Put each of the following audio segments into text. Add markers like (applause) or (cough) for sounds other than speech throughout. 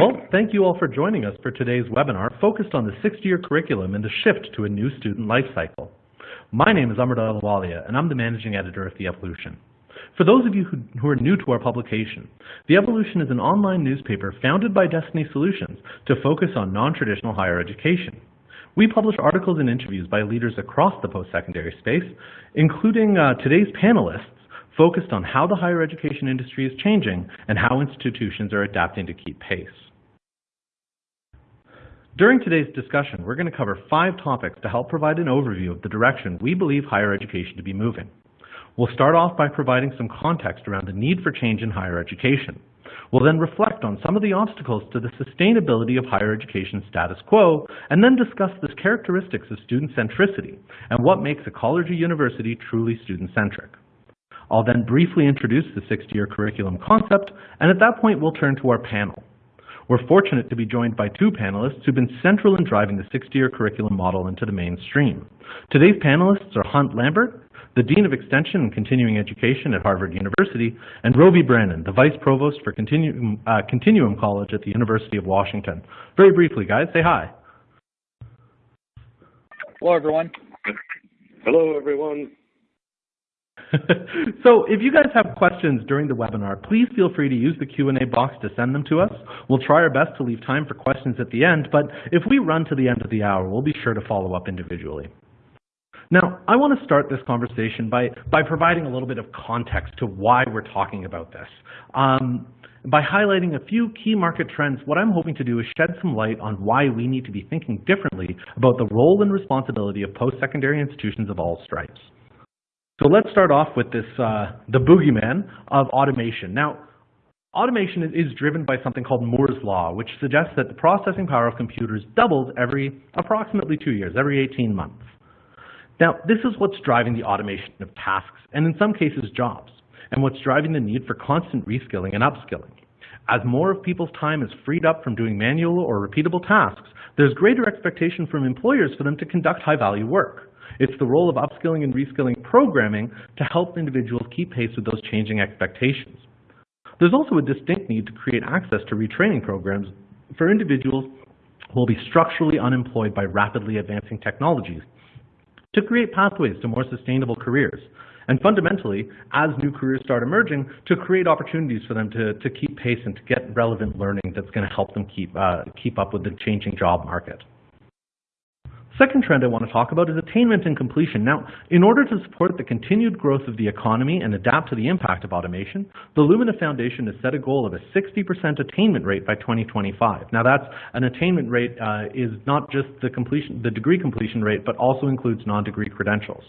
Well, thank you all for joining us for today's webinar focused on the 60-year curriculum and the shift to a new student life cycle. My name is Amrit Ahluwalia, and I'm the managing editor of The EvoLLLution. For those of you who, who, are new to our publication, The EvoLLLution is an online newspaper founded by Destiny Solutions to focus on non-traditional higher education. We publish articles and interviews by leaders across the post-secondary space, including uh, today's panelists focused on how the higher education industry is changing and how institutions are adapting to keep pace. During today's discussion, we're going to cover five topics to help provide an overview of the direction we believe higher education to be moving. We'll start off by providing some context around the need for change in higher education. We'll then reflect on some of the obstacles to the sustainability of higher education status quo, and then discuss the characteristics of student centricity and what makes a college or university truly student-centric. I'll then briefly introduce the 60-year curriculum concept, and at that point we'll turn to our panel. We're fortunate to be joined by two panelists who've been central in driving the 60-year curriculum model into the mainstream. Today's panelists are Hunt Lambert, the Dean of Extension and Continuing Education at Harvard University, and Rovy Branon, the Vice Provost for Continuum, uh, Continuum College at the University of Washington. Very briefly, guys, say hi. Hello, everyone. Hello, everyone. (laughs) so if you guys have questions during the webinar, please feel free to use the Q&A box to send them to us. We'll try our best to leave time for questions at the end, but if we run to the end of the hour, we'll be sure to follow up individually. Now, I want to start this conversation by, by providing a little bit of context to why we're talking about this. Um, by highlighting a few key market trends, what I'm hoping to do is shed some light on why we need to be thinking differently about the role and responsibility of post-secondary institutions of all stripes. So let's start off with this, uh, the boogeyman of automation. Now, automation is driven by something called Moore's Law, which suggests that the processing power of computers doubles every approximately two years, every 18 months. Now, this is what's driving the automation of tasks, and in some cases, jobs, and what's driving the need for constant reskilling and upskilling. As more of people's time is freed up from doing manual or repeatable tasks, there's greater expectation from employers for them to conduct high-value work. It's the role of upskilling and reskilling programming to help individuals keep pace with those changing expectations. There's also a distinct need to create access to retraining programs for individuals who will be structurally unemployed by rapidly advancing technologies to create pathways to more sustainable careers. And fundamentally, as new careers start emerging, to create opportunities for them to, to keep pace and to get relevant learning that's going to help them keep, uh, keep up with the changing job market. Second trend I want to talk about is attainment and completion. Now, in order to support the continued growth of the economy and adapt to the impact of automation, the Lumina Foundation has set a goal of a 60% attainment rate by 2025. Now, that's an attainment rate uh, is not just the completion, the degree completion rate, but also includes non-degree credentials.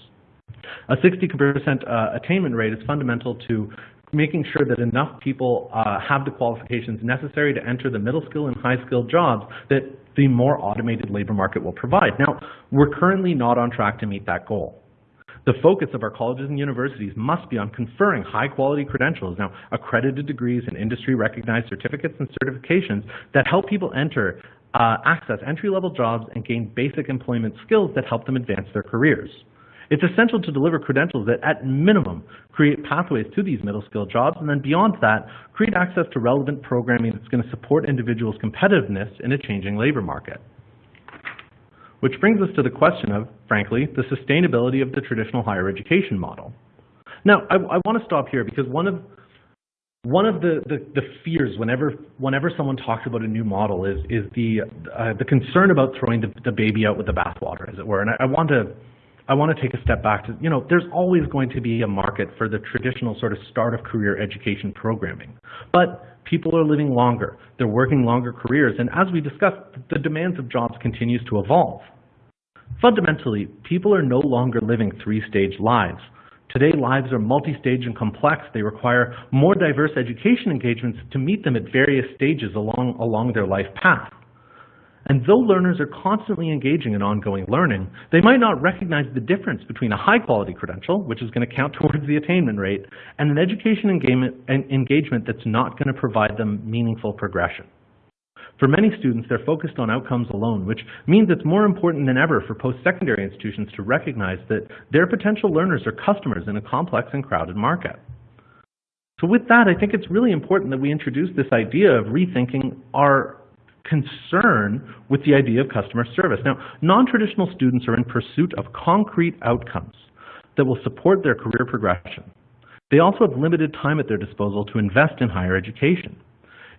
A 60% uh, attainment rate is fundamental to making sure that enough people uh, have the qualifications necessary to enter the middle skill and high skill jobs that the more automated labor market will provide. Now, we're currently not on track to meet that goal. The focus of our colleges and universities must be on conferring high quality credentials, now accredited degrees and industry recognized certificates and certifications that help people enter, uh, access entry level jobs and gain basic employment skills that help them advance their careers. It's essential to deliver credentials that, at minimum, create pathways to these middle skill jobs, and then beyond that, create access to relevant programming that's going to support individuals' competitiveness in a changing labor market. Which brings us to the question of, frankly, the sustainability of the traditional higher education model. Now, I, I want to stop here because one of one of the, the, the, fears whenever whenever someone talks about a new model is is the uh, the concern about throwing the, the baby out with the bathwater, as it were. And I, I want to I want to take a step back to, you know, there's always going to be a market for the traditional sort of start of career education programming. But people are living longer, they're working longer careers, and as we discussed, the demands of jobs continues to evolve. Fundamentally, people are no longer living three-stage lives. Today, lives are multi-stage and complex. They require more diverse education engagements to meet them at various stages along, along their life path. And though learners are constantly engaging in ongoing learning, they might not recognize the difference between a high-quality credential, which is going to count (laughs) towards the attainment rate, and an education engagement that's not going to provide them meaningful progression. For many students, they're focused on outcomes alone, which means it's more important than ever for post-secondary institutions to recognize that their potential learners are customers in a complex and crowded market. So with that, I think it's really important that we introduce this idea of rethinking our concern with the idea of customer service. Now, non-traditional students are in pursuit of concrete outcomes that will support their career progression. They also have limited time at their disposal to invest in higher education.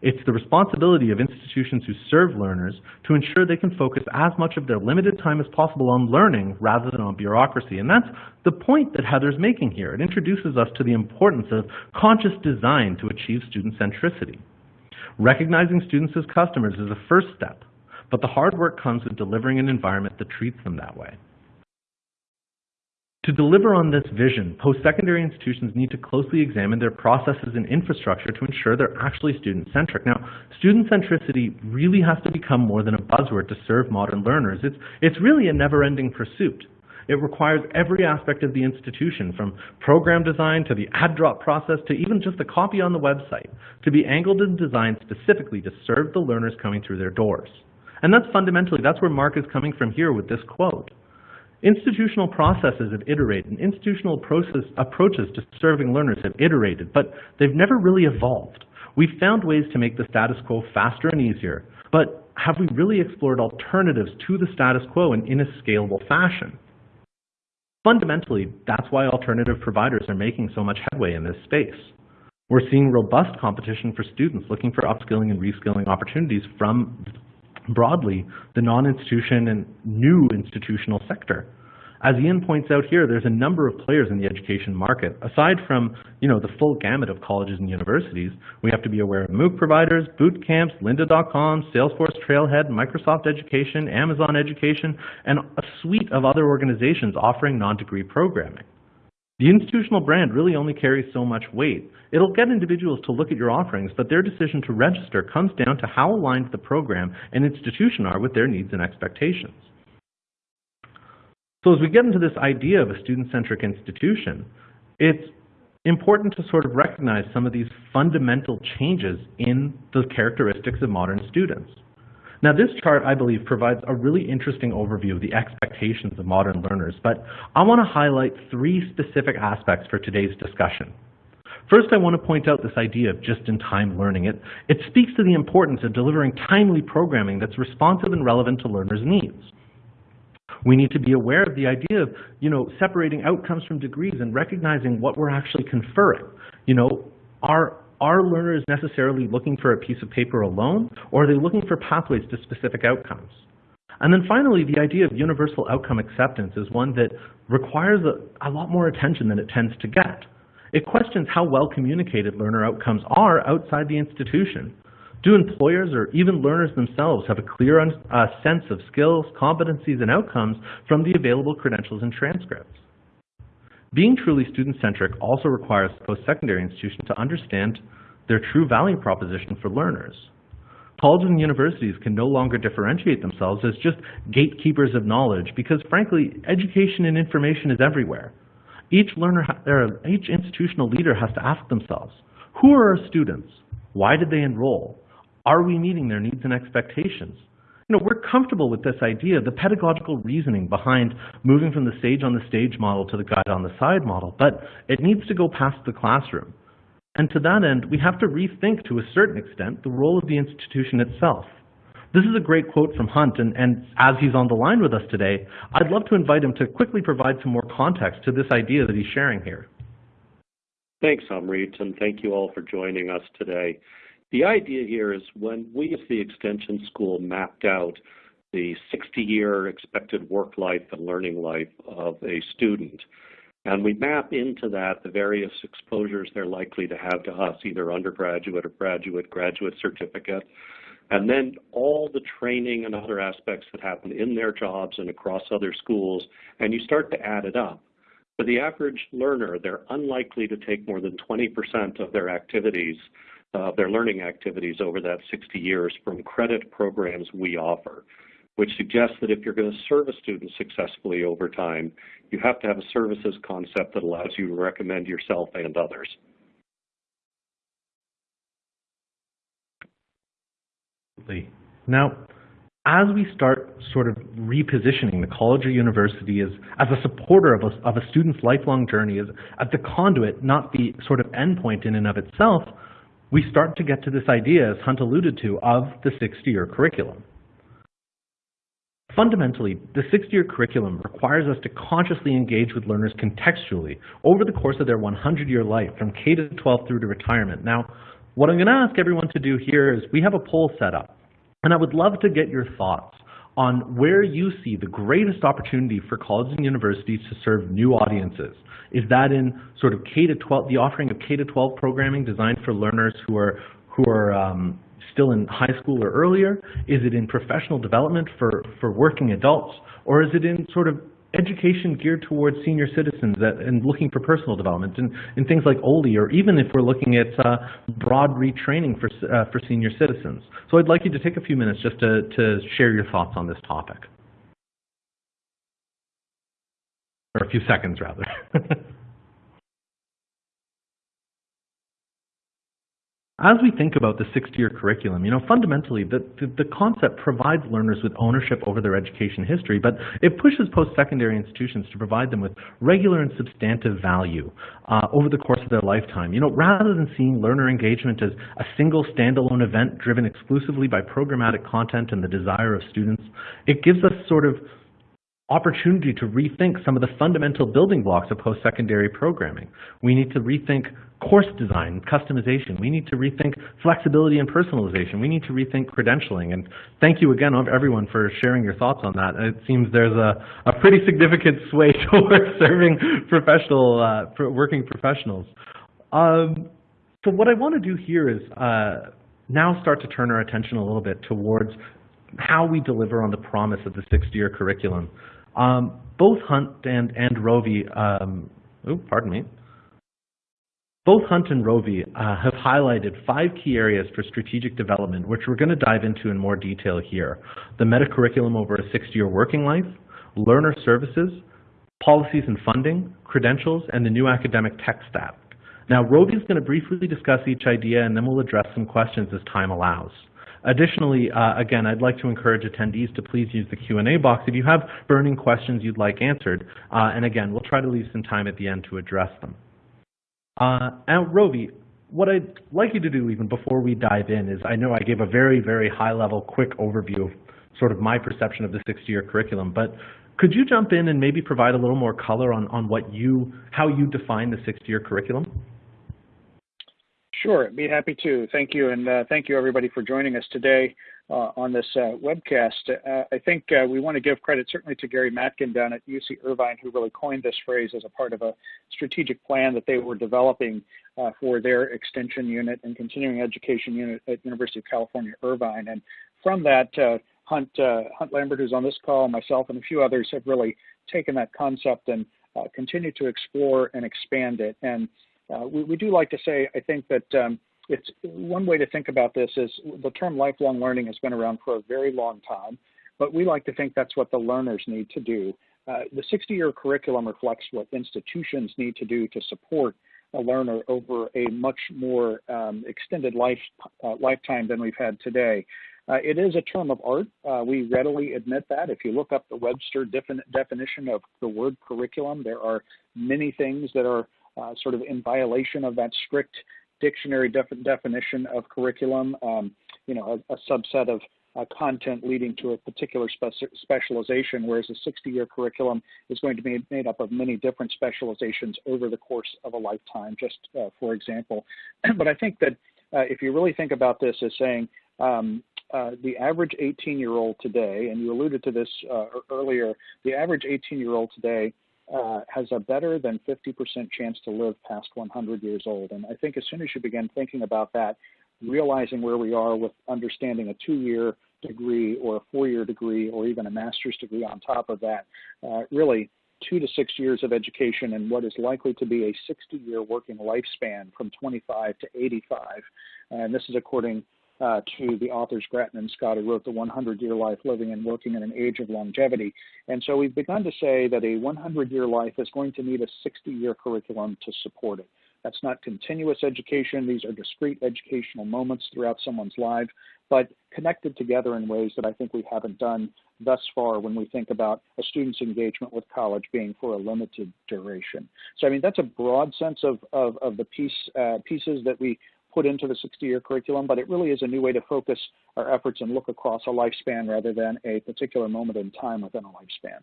It's the responsibility of institutions who serve learners to ensure they can focus as much of their limited time as possible on learning rather than on bureaucracy. And that's the point that Heather's making here. It introduces us to the importance of conscious design to achieve student centricity. Recognizing students as customers is a first step, but the hard work comes with delivering an environment that treats them that way. To deliver on this vision, post-secondary institutions need to closely examine their processes and infrastructure to ensure they're actually student-centric. Now, student centricity really has to become more than a buzzword to serve modern learners. It's, it's really a never-ending pursuit. It requires every aspect of the institution, from program design to the add drop process to even just the copy on the website, to be angled and designed specifically to serve the learners coming through their doors. And that's fundamentally, that's where Mark is coming from here with this quote. Institutional processes have iterated, and institutional process, approaches to serving learners have iterated, but they've never really evolved. We've found ways to make the status quo faster and easier, but have we really explored alternatives to the status quo in, in a scalable fashion? Fundamentally, that's why alternative providers are making so much headway in this space. We're seeing robust competition for students looking for upskilling and reskilling opportunities from broadly the non-institution and new institutional sector. As Ian points out here, there's a number of players in the education market. Aside from you know, the full gamut of colleges and universities, we have to be aware of MOOC providers, boot camps, lynda.com, Salesforce Trailhead, Microsoft Education, Amazon Education, and a suite of other organizations offering non-degree programming. The institutional brand really only carries so much weight. It'll get individuals to look at your offerings, but their decision to register comes down to how aligned the program and institution are with their needs and expectations. So as we get into this idea of a student-centric institution, it's important to sort of recognize some of these fundamental changes in the characteristics of modern students. Now this chart, I believe, provides a really interesting overview of the expectations of modern learners, but I want to highlight three specific aspects for today's discussion. First, I want to point out this idea of just-in-time learning. It, it speaks to the importance of delivering timely programming that's responsive and relevant to learners' needs. We need to be aware of the idea of, you know, separating outcomes from degrees and recognizing what we're actually conferring. You know, are are learners necessarily looking for a piece of paper alone, or are they looking for pathways to specific outcomes? And then finally, the idea of universal outcome acceptance is one that requires a, a lot more attention than it tends to get. It questions how well communicated learner outcomes are outside the institution. Do employers or even learners themselves have a clear uh, sense of skills, competencies, and outcomes from the available credentials and transcripts? Being truly student-centric also requires post-secondary institutions to understand their true value proposition for learners. Colleges and universities can no longer differentiate themselves as just gatekeepers of knowledge because, frankly, education and information is everywhere. Each learner, each institutional leader has to ask themselves, who are our students? Why did they enroll? Are we meeting their needs and expectations? You know, we're comfortable with this idea, the pedagogical reasoning behind moving from the sage on the stage model to the guide on the side model, but it needs to go past the classroom. And to that end, we have to rethink to a certain extent the role of the institution itself. This is a great quote from Hunt, and, and, as he's on the line with us today, I'd love to invite him to quickly provide some more context to this idea that he's sharing here. Thanks, Amrit, and thank you all for joining us today. The idea here is when we as the Extension School mapped out the 60-year expected work life and learning life of a student, and we map into that the various exposures they're likely to have to us, either undergraduate or graduate, graduate certificate, and then all the training and other aspects that happen in their jobs and across other schools, and you start to add it up. For the average learner, they're unlikely to take more than 20% of their activities uh, their learning activities over that 60 years from credit programs we offer, which suggests that if you're going to serve a student successfully over time, you have to have a services concept that allows you to recommend yourself and others. Now, as we start sort of repositioning the college or university as, as a supporter of a, of a student's lifelong journey, as, as the conduit, not the sort of endpoint in and of itself, we start to get to this idea, as Hunt alluded to, of the 60-year curriculum. Fundamentally, the 60-year curriculum requires us to consciously engage with learners contextually over the course of their 100-year life, from K to 12 through to retirement. Now, what I'm going to ask everyone to do here is we have a poll set up, and I would love to get your thoughts on where you see the greatest opportunity for colleges and universities to serve new audiences. Is that in sort of K to 12, the offering of K to 12 programming designed for learners who are who are um, still in high school or earlier? Is it in professional development for, for working adults? Or is it in sort of education geared towards senior citizens that, and looking for personal development and, and things like OLI, or even if we're looking at uh, broad retraining for, uh, for senior citizens. So I'd like you to take a few minutes just to, to share your thoughts on this topic. Or a few seconds, rather. (laughs) As we think about the 60-year curriculum, you know, fundamentally, the, the, the, concept provides learners with ownership over their education history, but it pushes post-secondary institutions to provide them with regular and substantive value uh, over the course of their lifetime. You know, rather than seeing learner engagement as a single standalone event driven exclusively by programmatic content and the desire of students, it gives us sort of opportunity to rethink some of the fundamental building blocks of post-secondary programming. We need to rethink course design, customization. We need to rethink flexibility and personalization. We need to rethink credentialing. And thank you again, everyone, for sharing your thoughts on that. It seems there's a, a pretty significant sway (laughs) towards serving professional, uh, working professionals. Um, so what I want to do here is uh, now start to turn our attention a little bit towards how we deliver on the promise of the 60-year curriculum. Um, both Hunt and, and Rovy, um, oh, pardon me, both Hunt and Rovy uh, have highlighted five key areas for strategic development, which we're going to dive into in more detail here. The meta-curriculum over a 60-year working life, learner services, policies and funding, credentials, and the new academic tech stack. Now, Rovy is going to briefly discuss each idea, and then we'll address some questions as time allows. Additionally, uh, again, I'd like to encourage attendees to please use the Q&A box if you have burning questions you'd like answered. Uh, and again, we'll try to leave some time at the end to address them. Uh, and Rovy, what I'd like you to do even before we dive in is I know I gave a very, very high-level, quick overview of sort of my perception of the 60-year curriculum, but could you jump in and maybe provide a little more color on, on what you, how you define the 60-year curriculum? Sure, be happy to. Thank you, and uh, thank you everybody for joining us today uh, on this uh, webcast. Uh, I think uh, we want to give credit certainly to Gary Matkin down at UC Irvine, who really coined this phrase as a part of a strategic plan that they were developing uh, for their extension unit and continuing education unit at University of California, Irvine. And from that, Hunt, Hunt Lambert, who's on this call, myself, and a few others have really taken that concept and continue to explore and expand it. And uh, we, we, do like to say, I think that um, it's one way to think about this is the term lifelong learning has been around for a very long time, but we like to think that's what the learners need to do. Uh, the 60-year curriculum reflects what institutions need to do to support a learner over a much more um, extended life uh, lifetime than we've had today. Uh, it is a term of art. Uh, we readily admit that. If you look up the Webster defin definition of the word curriculum, there are many things that are uh, sort of in violation of that strict dictionary def definition of curriculum, um, you know, a, a subset of uh, content leading to a particular spe specialization, whereas a 60-year curriculum is going to be made up of many different specializations over the course of a lifetime, just uh, for example. (clears throat) but I think that uh, if you really think about this as saying um, uh, the average 18-year-old today, and you alluded to this uh, earlier, the average 18-year-old today uh, has a better than 50% chance to live past 100 years old. And I think as soon as you begin thinking about that, realizing where we are with understanding a two-year degree or a four-year degree or even a master's degree on top of that, uh, really two to six years of education and what is likely to be a 60-year working lifespan from 25 to 85. And this is according uh, to the authors Gratton and Scott, who wrote The 100 Year Life Living and Working in an Age of Longevity. And so we've begun to say that a 100 year life is going to need a 60 year curriculum to support it. That's not continuous education, these are discrete educational moments throughout someone's life, but connected together in ways that I think we haven't done thus far when we think about a student's engagement with college being for a limited duration. So, I mean, that's a broad sense of, of, of the piece, uh, pieces that we put into the 60-year curriculum, but it really is a new way to focus our efforts and look across a lifespan rather than a particular moment in time within a lifespan.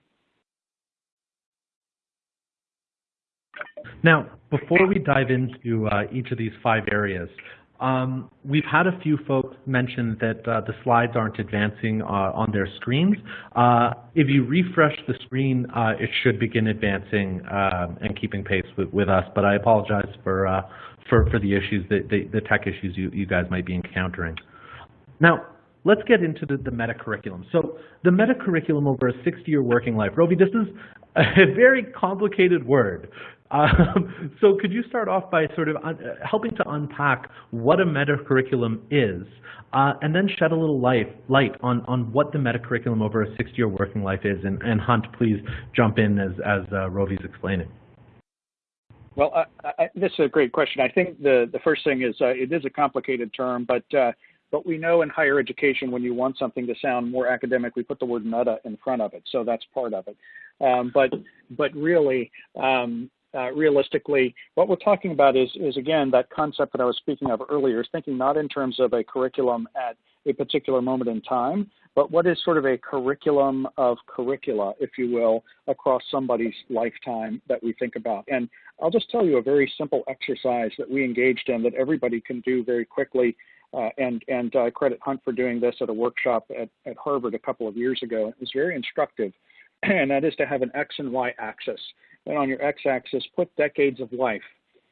Now, before we dive into uh, each of these five areas, um, we've had a few folks mention that uh, the slides aren't advancing uh, on their screens. Uh, if you refresh the screen, uh, it should begin advancing um, and keeping pace with, with, us, but I apologize for, uh, for, for the issues, the, the, the tech issues you, you guys might be encountering. Now, let's get into the, the meta curriculum. So the meta curriculum over a 60-year working life. Rovy, this is a (laughs) very complicated word. Um, so could you start off by sort of helping to unpack what a meta curriculum is, uh, and then shed a little light, light on, on what the meta curriculum over a 60-year working life is? And, and, Hunt, please jump in as, as uh, Rovy's explaining. Well, I, I, this is a great question. I think the, the first thing is uh, it is a complicated term, but uh, but we know in higher education, when you want something to sound more academic, we put the word meta in front of it. So that's part of it. Um, but but really, um, uh, realistically, what we're talking about is, is, again, that concept that I was speaking of earlier, is thinking not in terms of a curriculum at a particular moment in time, but what is sort of a curriculum of curricula, if you will, across somebody's lifetime that we think about. And I'll just tell you a very simple exercise that we engaged in that everybody can do very quickly uh, and and uh, credit Hunt for doing this at a workshop at, at Harvard a couple of years ago. It was very instructive, (clears throat) and that is to have an X and Y axis. And on your X-axis, put decades of life.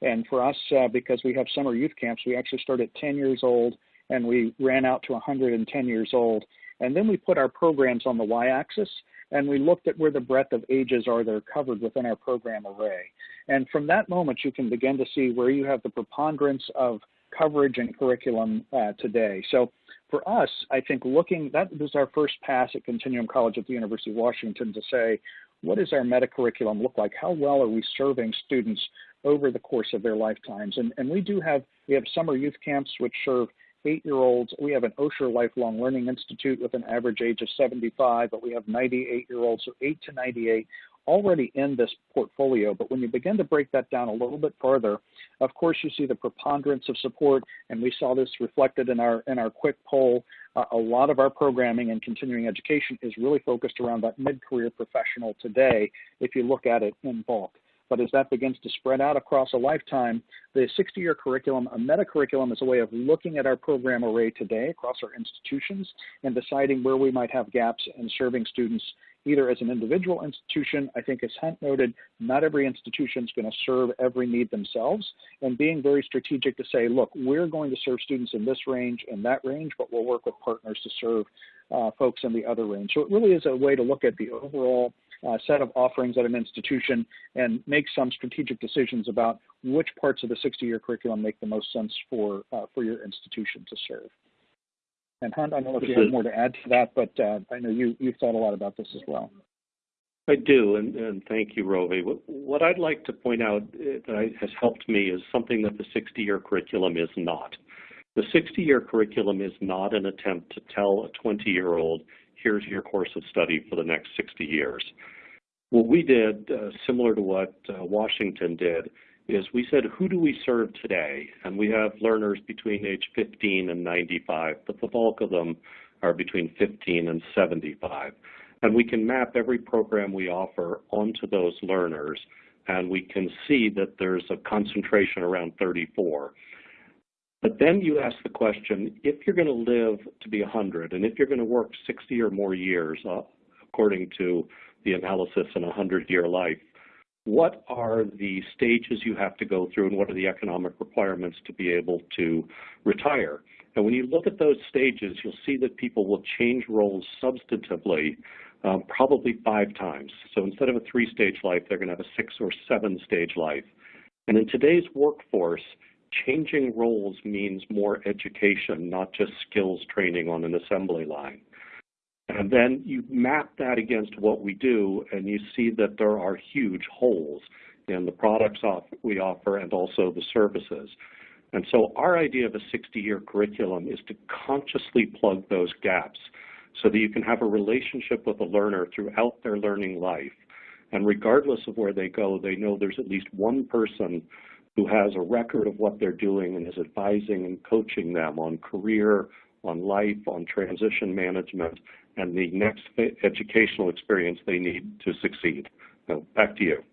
And for us, uh, because we have summer youth camps, we actually start at 10 years old and we ran out to 110 years old. And then we put our programs on the y-axis and we looked at where the breadth of ages are that are covered within our program array. And from that moment, you can begin to see where you have the preponderance of coverage and curriculum uh, today. So for us, I think looking, that was our first pass at Continuum College at the University of Washington to say, what does our meta curriculum look like? How well are we serving students over the course of their lifetimes? And, and we do have, we have summer youth camps which serve eight-year-olds. We have an Osher Lifelong Learning Institute with an average age of 75, but we have 98-year-olds, so 8 to 98 already in this portfolio. But when you begin to break that down a little bit further, of course, you see the preponderance of support, and we saw this reflected in our in our quick poll. Uh, a lot of our programming and continuing education is really focused around that mid-career professional today. If you look at it in bulk. But as that begins to spread out across a lifetime, the 60-year curriculum, a meta-curriculum is a way of looking at our program array today across our institutions and deciding where we might have gaps and serving students either as an individual institution. I think as Hunt noted, not every institution is going to serve every need themselves and being very strategic to say, look, we're going to serve students in this range and that range, but we'll work with partners to serve uh, folks in the other range. So it really is a way to look at the overall uh, set of offerings at an institution and make some strategic decisions about which parts of the 60-year curriculum make the most sense for, uh, for your institution to serve. And Hunt, I don't know if you have more to add to that, but uh, I know you, you've thought a lot about this as well. I do, and, and thank you, Rovy. What, what, I'd like to point out uh, that has helped me is something that the 60-year curriculum is not. The 60-year curriculum is not an attempt to tell a 20-year-old, here's your course of study for the next 60 years. What we did, uh, similar to what uh, Washington did, is we said, who do we serve today? And we have learners between age 15 and 95, but the bulk of them are between 15 and 75. And we can map every program we offer onto those learners, and we can see that there's a concentration around 34. But then you ask the question, if you're going to live to be 100, and if you're going to work 60 or more years, uh, according to the analysis in a 100-year life, what are the stages you have to go through and what are the economic requirements to be able to retire? And when you look at those stages, you'll see that people will change roles substantively um, probably five times. So instead of a three-stage life, they're going to have a six or seven-stage life. And in today's workforce, changing roles means more education, not just skills training on an assembly line. And then you map that against what we do, and you see that there are huge holes in the products we offer and also the services. And so our idea of a 60-year curriculum is to consciously plug those gaps so that you can have a relationship with a learner throughout their learning life. And regardless of where they go, they know there's at least one person who has a record of what they're doing and is advising and coaching them on career, on life, on transition management, and the next educational experience they need to succeed. So back to you.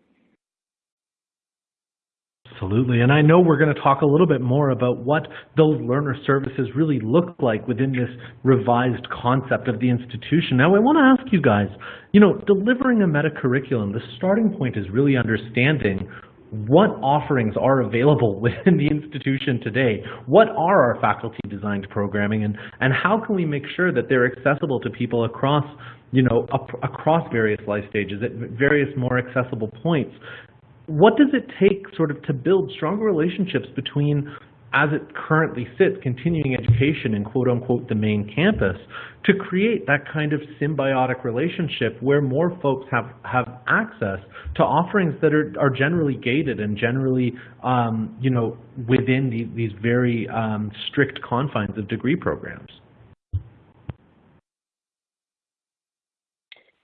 Absolutely. And I know we're going to talk a little bit more about what those learner services really look like within this revised concept of the institution. Now, I want to ask you guys, you know, delivering a meta curriculum, the starting point is really understanding what offerings are available (laughs) within the institution today? What are our faculty designed programming and, and how can we make sure that they're accessible to people across, you know, across various life stages at various more accessible points? what does it take sort of to build stronger relationships between as it currently sits, continuing education in quote unquote the main campus, to create that kind of symbiotic relationship where more folks have, have access to offerings that are, are generally gated and generally, um, you know, within the, these very um, strict confines of degree programs.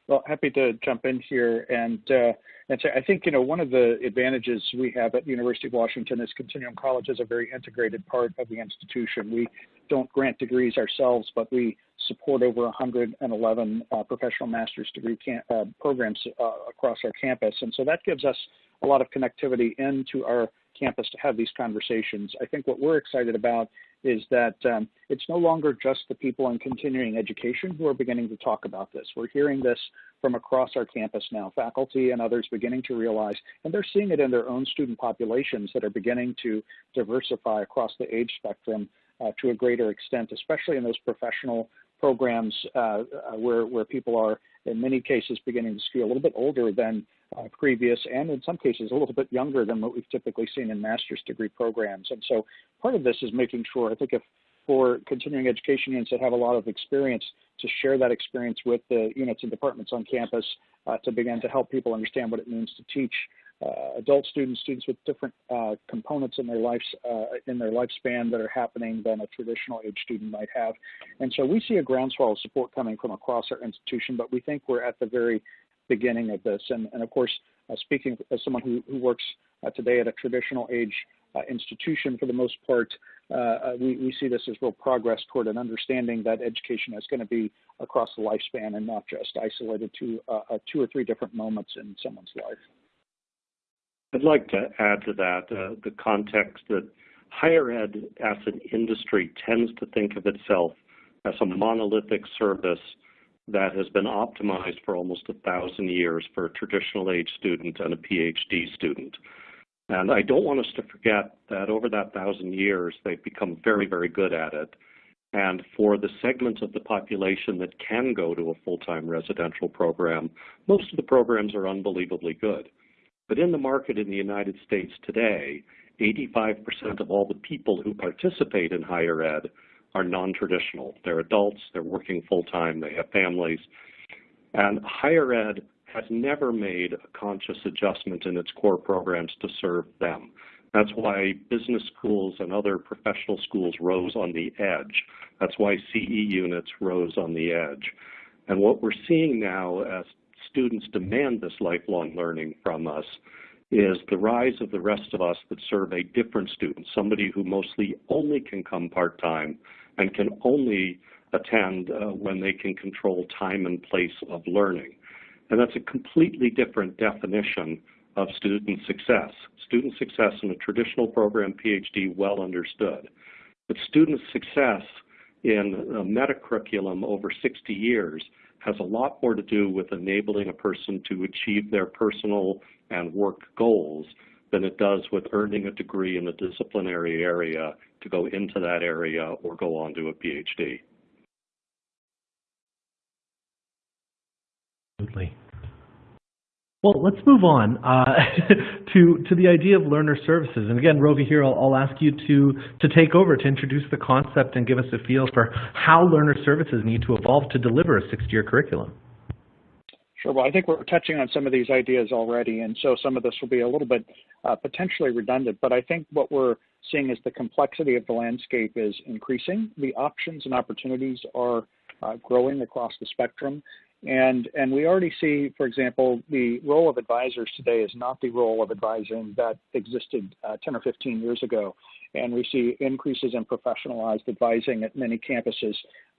Well, happy to jump in here and uh, and so I think, you know, one of the advantages we have at the University of Washington is Continuum College is a very integrated part of the institution. We don't grant degrees ourselves, but we support over 111 uh, professional master's degree uh, programs uh, across our campus. And so that gives us a lot of connectivity into our campus to have these conversations. I think what we're excited about is that um, it's no longer just the people in continuing education who are beginning to talk about this. We're hearing this from across our campus now, faculty and others beginning to realize, and they're seeing it in their own student populations that are beginning to diversify across the age spectrum uh, to a greater extent, especially in those professional programs uh, uh, where, where people are, in many cases, beginning to skew a little bit older than uh, previous, and in some cases, a little bit younger than what we've typically seen in master's degree programs. And so part of this is making sure, I think if for continuing education units that have a lot of experience to share that experience with the units and departments on campus uh, to begin to help people understand what it means to teach uh, adult students, students with different uh, components in their lives uh, in their lifespan that are happening than a traditional age student might have. And so we see a groundswell of support coming from across our institution, but we think we're at the very beginning of this. And, and of course, uh, speaking as someone who, who works uh, today at a traditional age uh, institution for the most part, we, we see this as real progress toward an understanding that education is going to be across the lifespan and not just isolated to two or three different moments in someone's life. I'd like to add to that uh, the context that higher ed as an industry tends to think of itself as a monolithic service that has been optimized for almost a thousand years for a traditional age student and a PhD student. And I don't want us to forget that over that thousand years, they've become very, very good at it. And for the segments of the population that can go to a full-time residential program, most of the programs are unbelievably good. But in the market in the United States today, 85% of all the people who participate in higher ed are non-traditional. They're adults, they're working full-time, they have families. And higher ed has never made a conscious adjustment in its core programs to serve them. That's why business schools and other professional schools rose on the edge. That's why CE units rose on the edge. And what we're seeing now as students demand this lifelong learning from us is the rise of the rest of us that serve a different student, somebody who mostly only can come part-time and can only attend uh, when they can control time and place of learning. And that's a completely different definition of student success. Student success in a traditional program, PhD, well understood. But student success in a meta curriculum over 60 years has a lot more to do with enabling a person to achieve their personal and work goals than it does with earning a degree in a disciplinary area to go into that area or go on to a PhD. Absolutely. Well, let's move on uh, (laughs) to to the idea of learner services. And again, Rovy, here I'll, I'll, ask you to to take over to introduce the concept and give us a feel for how learner services need to evolve to deliver a 60-year curriculum. Sure. Well, I think we're touching on some of these ideas already, and so some of this will be a little bit uh, potentially redundant. But I think what we're seeing is the complexity of the landscape is increasing. The options and opportunities are uh, growing across the spectrum. And, and we already see, for example, the role of advisors today is not the role of advising that existed uh, 10 or 15 years ago. And we see increases in professionalized advising at many campuses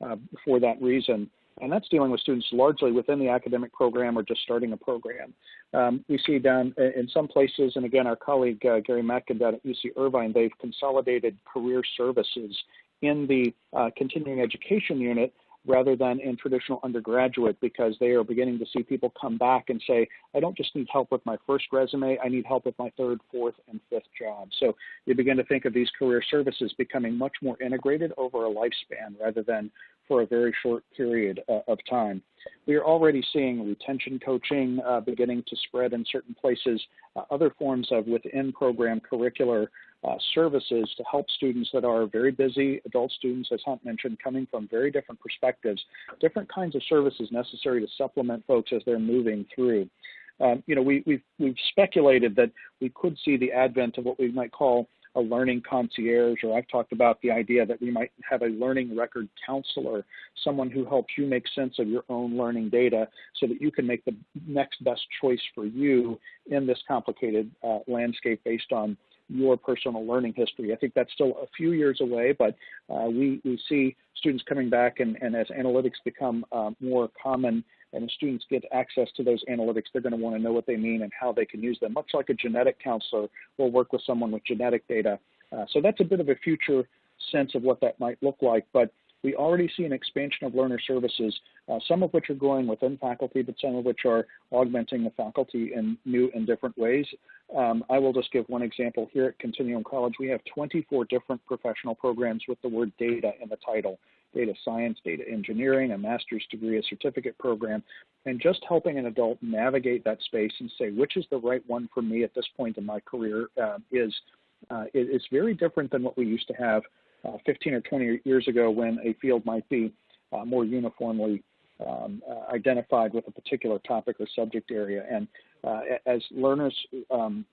uh, for that reason. And that's dealing with students largely within the academic program or just starting a program. Um, we see down in some places, and again, our colleague uh, Gary Matkin down at UC Irvine, they've consolidated career services in the uh, continuing education unit rather than in traditional undergraduate because they are beginning to see people come back and say, I don't just need help with my first resume, I need help with my third, fourth, and fifth job. So you begin to think of these career services becoming much more integrated over a lifespan rather than for a very short period uh, of time. We are already seeing retention coaching uh, beginning to spread in certain places, uh, other forms of within program curricular uh, services to help students that are very busy, adult students, as Hunt mentioned, coming from very different perspectives, different kinds of services necessary to supplement folks as they're moving through. Um, you know, we, we've, we've speculated that we could see the advent of what we might call a learning concierge, or I've talked about the idea that we might have a learning record counselor, someone who helps you make sense of your own learning data so that you can make the next best choice for you in this complicated uh, landscape based on your personal learning history. I think that's still a few years away, but uh, we, we see students coming back and, and as analytics become uh, more common and students get access to those analytics, they're going to want to know what they mean and how they can use them. Much like a genetic counselor will work with someone with genetic data. Uh, so that's a bit of a future sense of what that might look like. But we already see an expansion of learner services, uh, some of which are growing within faculty, but some of which are augmenting the faculty in new and different ways. Um, I will just give one example here at Continuum College. We have 24 different professional programs with the word data in the title data science, data engineering, a master's degree, a certificate program, and just helping an adult navigate that space and say which is the right one for me at this point in my career uh, is uh, it's very different than what we used to have uh, 15 or 20 years ago when a field might be uh, more uniformly um, uh, identified with a particular topic or subject area. And uh, as learners um,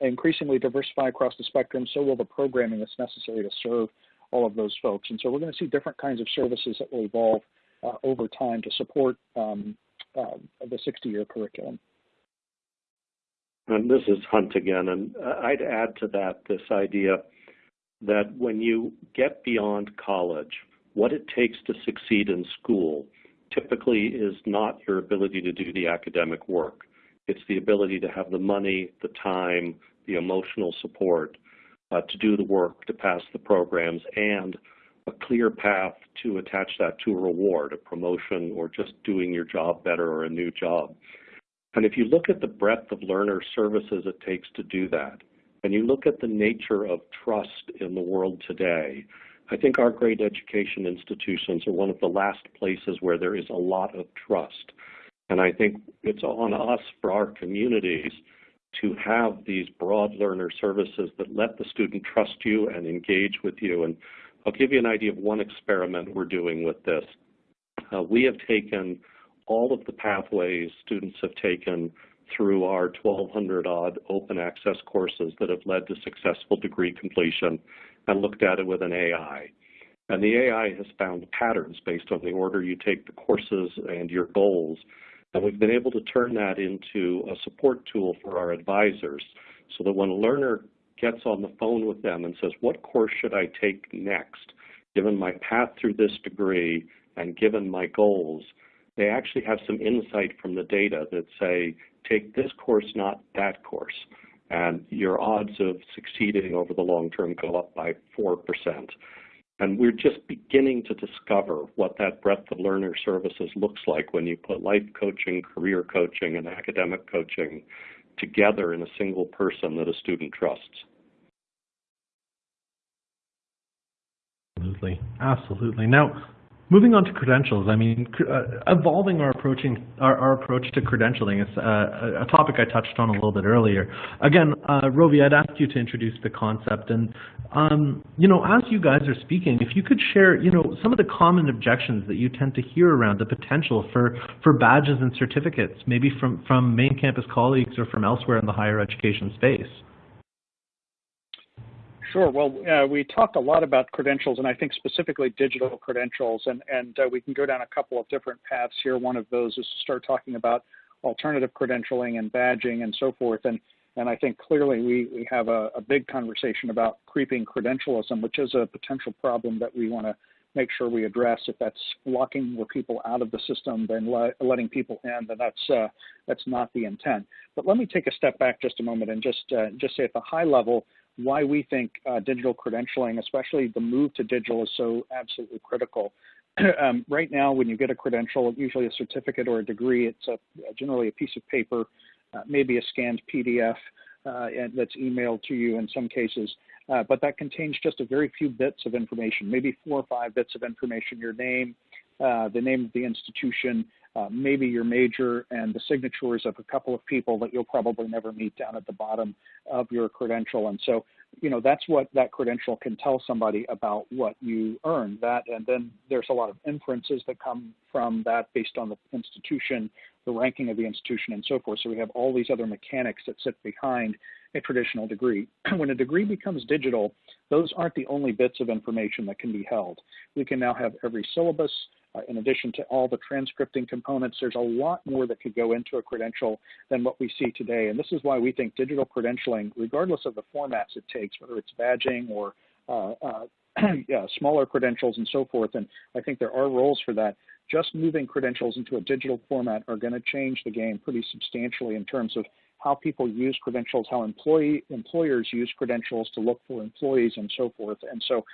increasingly diversify across the spectrum, so will the programming that's necessary to serve all of those folks. And so we're going to see different kinds of services that will evolve uh, over time to support um, uh, the 60-year curriculum. And this is Hunt again, and I'd add to that this idea that when you get beyond college, what it takes to succeed in school typically is not your ability to do the academic work. It's the ability to have the money, the time, the emotional support uh, Uh, to do the work, to pass the programs, and a clear path to attach that to a reward, a promotion, or just doing your job better or a new job. And if you look at the breadth of learner services it takes to do that, and you look at the nature of trust in the world today, I think our great education institutions are one of the last places where there is a lot of trust. And I think it's on us for our communities to have these broad learner services that let the student trust you and engage with you. And I'll give you an idea of one experiment we're doing with this. Uh, we have taken all of the pathways students have taken through our 1,200 odd open access courses that have led to successful degree completion and looked at it with an AI. And the AI has found patterns based on the order you take the courses and your goals. And we've been able to turn that into a support tool for our advisors so that when a learner gets on the phone with them and says, what course should I take next, given my path through this degree and given my goals, they actually have some insight from the data that say, take this course, not that course. And your odds of succeeding over the long term go up by 4%. And we're just beginning to discover what that breadth of learner services looks like when you put life coaching, career coaching, and academic coaching together in a single person that a student trusts. Absolutely. Absolutely. Now, Moving on to credentials, I mean, uh, evolving our approaching our, our, approach to credentialing is uh, a topic I touched on a little bit earlier. Again, uh, Rovy, I'd ask you to introduce the concept, and um, you know, as you guys are speaking, if you could share, you know, some of the common objections that you tend to hear around the potential for for badges and certificates, maybe from from main campus colleagues or from elsewhere in the higher education space. Sure. Well, uh, we talked a lot about credentials, and I think specifically digital credentials, and, and uh, we can go down a couple of different paths here. One of those is to start talking about alternative credentialing and badging and so forth. And, and I think clearly we, we have a, a big conversation about creeping credentialism, which is a potential problem that we want to make sure we address. If that's locking more people out of the system than le letting people in, then that's uh, that's not the intent. But let me take a step back just a moment and just uh, just say at the high level why we think uh, digital credentialing, especially the move to digital, is so absolutely critical. (clears throat) um, right now, when you get a credential, usually a certificate or a degree, it's a, generally a piece of paper, uh, maybe a scanned PDF uh, that's emailed to you in some cases. Uh, but that contains just a very few bits of information, maybe four or five bits of information, your name, uh, the name of the institution, uh, maybe your major, and the signatures of a couple of people that you'll probably never meet down at the bottom of your credential. And so, you know, that's what that credential can tell somebody about what you earned. That, and then there's a lot of inferences that come from that based on the institution, the ranking of the institution, and so forth. So we have all these other mechanics that sit behind a traditional degree. (clears throat) when a degree becomes digital, those aren't the only bits of information that can be held. We can now have every syllabus, uh, in addition to all the transcripting components, there's a lot more that could go into a credential than what we see today. And this is why we think digital credentialing, regardless of the formats it takes, whether it's badging or uh, uh, (clears throat) yeah, smaller credentials and so forth, and I think there are roles for that, just moving credentials into a digital format are going to change the game pretty substantially in terms of how people use credentials, how employee employers use credentials to look for employees and so forth. And so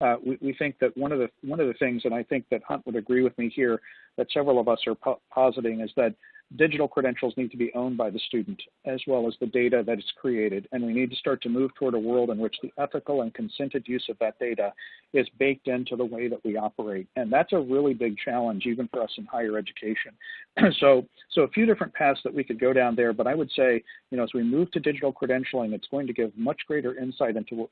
uh, we, we, think that one of the one of the things, and I think that Hunt would agree with me here, that several of us are po positing is that digital credentials need to be owned by the student as well as the data that is created. And we need to start to move toward a world in which the ethical and consented use of that data is baked into the way that we operate. And that's a really big challenge, even for us in higher education. (clears throat) so, so a few different paths that we could go down there, but I would say, you know, as we move to digital credentialing, it's going to give much greater insight into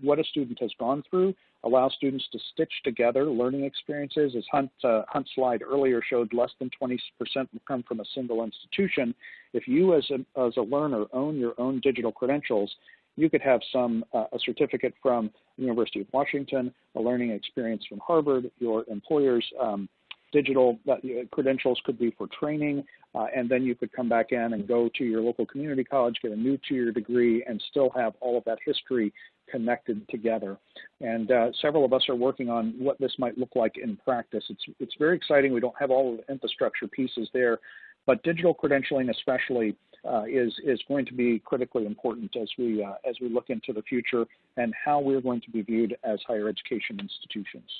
what a student has gone through, allow students to stitch together learning experiences. As Hunt, uh, Hunt's slide earlier showed, less than 20% will come from a single institution. If you as a, as a learner own your own digital credentials, you could have some uh, a certificate from the University of Washington, a learning experience from Harvard, your employer's um, digital uh, credentials could be for training, uh, and then you could come back in and go to your local community college, get a new two-year degree, and still have all of that history connected together. And uh, several of us are working on what this might look like in practice. It's, it's very exciting. We don't have all of the infrastructure pieces there, but digital credentialing especially uh, is, is going to be critically important as we, uh, as we look into the future and how we're going to be viewed as higher education institutions.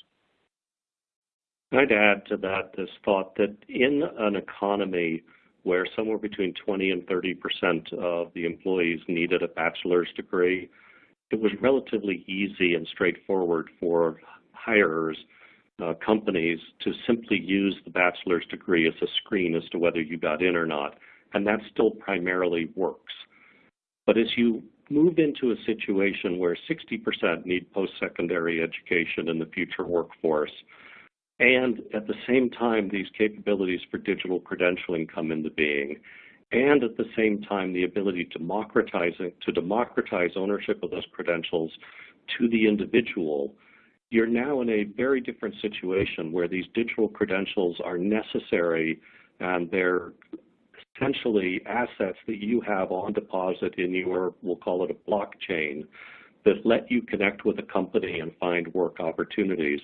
I'd add to that this thought that in an economy where somewhere between 20 and 30 percent of the employees needed a bachelor's degree, it was relatively easy and straightforward for hirers, uh, companies, to simply use the bachelor's degree as a screen as to whether you got in or not. And that still primarily works. But as you move into a situation where 60% need post-secondary education in the future workforce, and at the same time, these capabilities for digital credentialing come into being. And at the same time, the ability to democratize, to democratize ownership of those credentials to the individual, you're now in a very different situation where these digital credentials are necessary and they're essentially assets that you have on deposit in your, we'll call it a blockchain, that let you connect with a company and find work opportunities.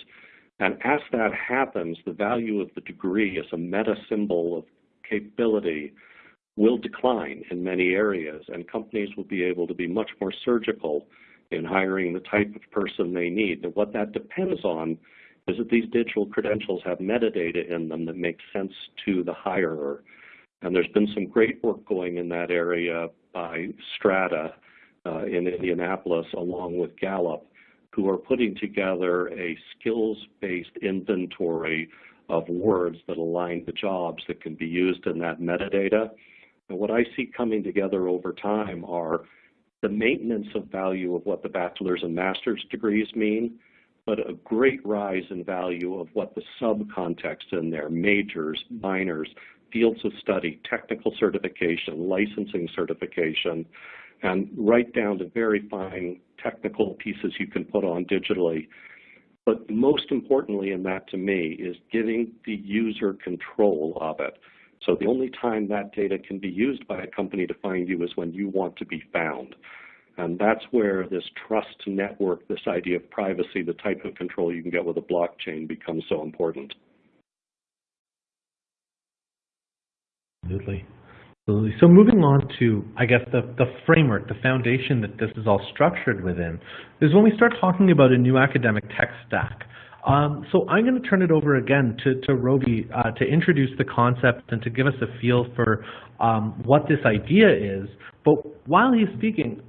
And as that happens, the value of the degree as a meta symbol of capability will decline in many areas, and companies will be able to be much more surgical in hiring the type of person they need. And what that depends on is that these digital credentials have metadata in them that makes sense to the hirer. And there's been some great work going in that area by Strada uh, in Indianapolis, along with Gallup, who are putting together a skills-based inventory of words that align to jobs that can be used in that metadata. And what I see coming together over time are the maintenance of value of what the bachelor's and master's degrees mean, but a great rise in value of what the subcontext in there, majors, minors, fields of study, technical certification, licensing certification, and right down to very fine technical pieces you can put on digitally. But most importantly in that to me is giving the user control of it. So the only time that data can be used by a company to find you is when you want to be found. And that's where this trust network, this idea of privacy, the type of control you can get with a blockchain becomes so important. Absolutely. So moving on to, I guess, the, the framework, the foundation that this is all structured within, is when we start talking about a new academic tech stack. Um, so I'm going to turn it over again to, to Rovy uh, to introduce the concept and to give us a feel for um, what this idea is. But while he's speaking,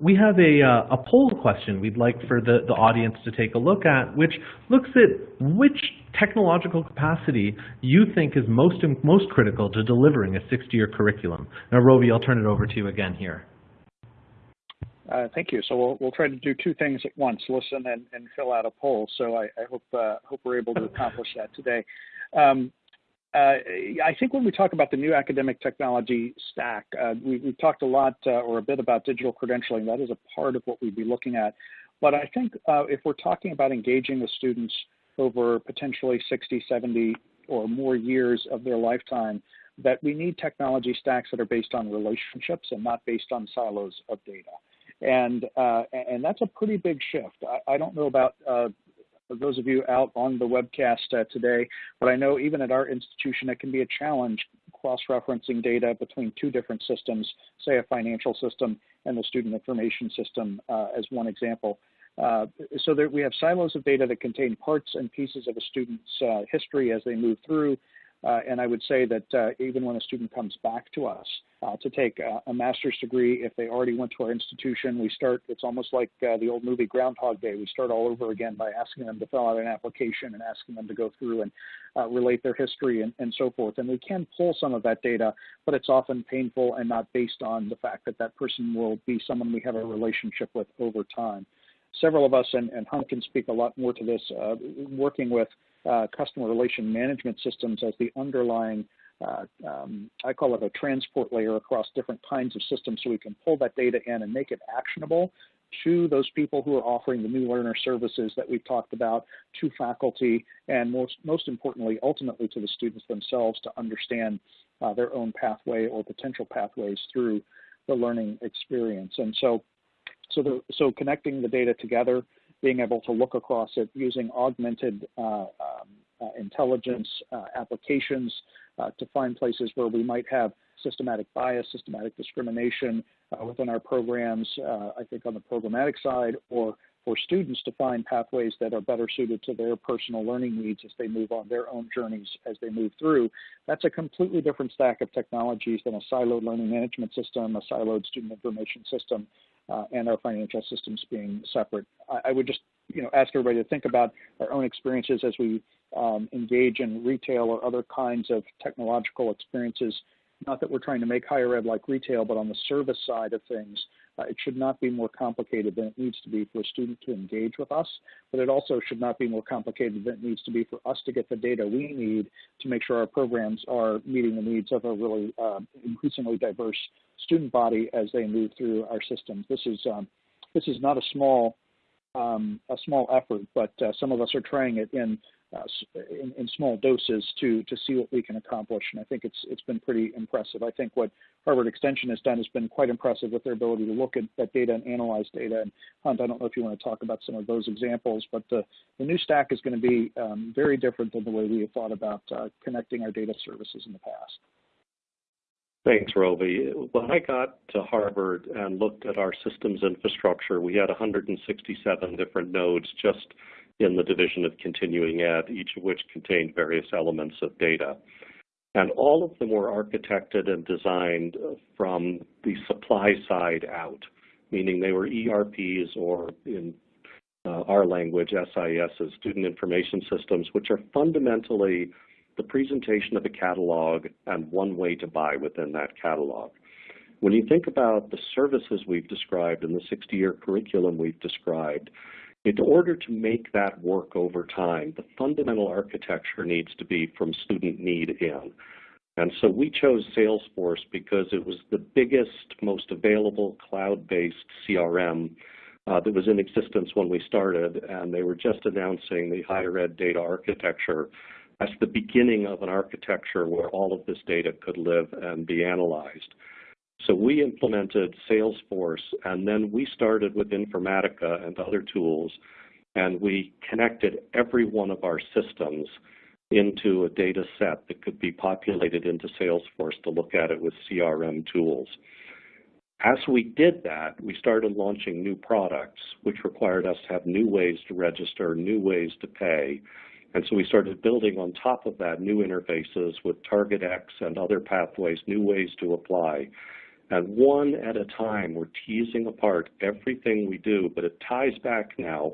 we have a, uh, a poll question we'd like for the, the audience to take a look at, which looks at which technological capacity you think is most, most critical to delivering a 60-year curriculum. Now, Rovy, I'll turn it over to you again here. Uh, thank you. So we'll, we'll try to do two things at once, listen and, and fill out a poll. So I, I hope, uh, hope we're able to accomplish that today. Um, uh, I think when we talk about the new academic technology stack, uh, we, have talked a lot uh, or a bit about digital credentialing. That is a part of what we'd be looking at. But I think uh, if we're talking about engaging the students over potentially 60, 70 or more years of their lifetime, that we need technology stacks that are based on relationships and not based on silos of data. And, uh, and that's a pretty big shift. I, I don't know about uh, those of you out on the webcast uh, today, but I know even at our institution it can be a challenge cross-referencing data between two different systems, say a financial system and the student information system uh, as one example. Uh, so that we have silos of data that contain parts and pieces of a student's uh, history as they move through uh, and I would say that uh, even when a student comes back to us uh, to take a, a, master's degree, if they already went to our institution, we start, it's almost like the old movie Groundhog Day. We start all over again by asking them to fill out an application and asking them to go through and relate their history and, and so forth. And we can pull some of that data, but it's often painful and not based on the fact that that person will be someone we have a relationship with over time. Several of us, and, and Hunt can speak a lot more to this, uh, working with uh, customer relation management systems as the underlying, uh, um, I call it a transport layer across different kinds of systems so we can pull that data in and make it actionable to those people who are offering the new learner services that we've talked about, to faculty, and most, most importantly, ultimately to the students themselves to understand uh, their own pathway or potential pathways through the learning experience. And so, so, the, so connecting the data together being able to look across it using augmented uh, um, uh, intelligence uh, applications uh, to find places where we might have systematic bias, systematic discrimination uh, within our programs, I think on the programmatic side, or for students to find pathways that are better suited to their personal learning needs as they move on their own journeys as they move through. That's a completely different stack of technologies than a siloed learning management system, a siloed student information system, uh, and our financial systems being separate. I, I, would just you know ask everybody to think about our own experiences as we um, engage in retail or other kinds of technological experiences. Not that we're trying to make higher ed like retail, but on the service side of things, uh, it should not be more complicated than it needs to be for a student to engage with us, but it also should not be more complicated than it needs to be for us to get the data we need to make sure our programs are meeting the needs of a really uh, increasingly diverse student body as they move through our systems. This is um, this is not a small um, a small effort, but uh, some of us are trying it in uh, in, in, small doses to to see what we can accomplish. And I think it's it's been pretty impressive. I think what Harvard Extension has done has been quite impressive with their ability to look at that data and analyze data. And Hunt, I don't know if you want to talk about some of those examples, but the the new stack is going to be um, very different than the way we have thought about uh, connecting our data services in the past. Thanks, Rovy. When I got to Harvard and looked at our systems infrastructure, we had 167 different nodes just in the division of continuing ed, each of which contained various elements of data. And all of them were architected and designed from the supply side out, meaning they were ERPs or in uh, our language, SIS, student information systems, which are fundamentally the presentation of a catalog and one way to buy within that catalog. When you think about the services we've described and the 60-year curriculum we've described, in order to make that work over time, the fundamental architecture needs to be from student need in. And so we chose Salesforce because it was the biggest, most available cloud-based CRM uh, that was in existence when we started, and they were just announcing the higher ed data architecture as the beginning of an architecture where all of this data could live and be analyzed. So we implemented Salesforce, and then we started with Informatica and other tools, and we connected every one of our systems into a data set that could be populated into Salesforce to look at it with CRM tools. As we did that, we started launching new products, which required us to have new ways to register, new ways to pay. And so we started building on top of that new interfaces with TargetX and other pathways, new ways to apply. And one at a time, we're teasing apart everything we do, but it ties back now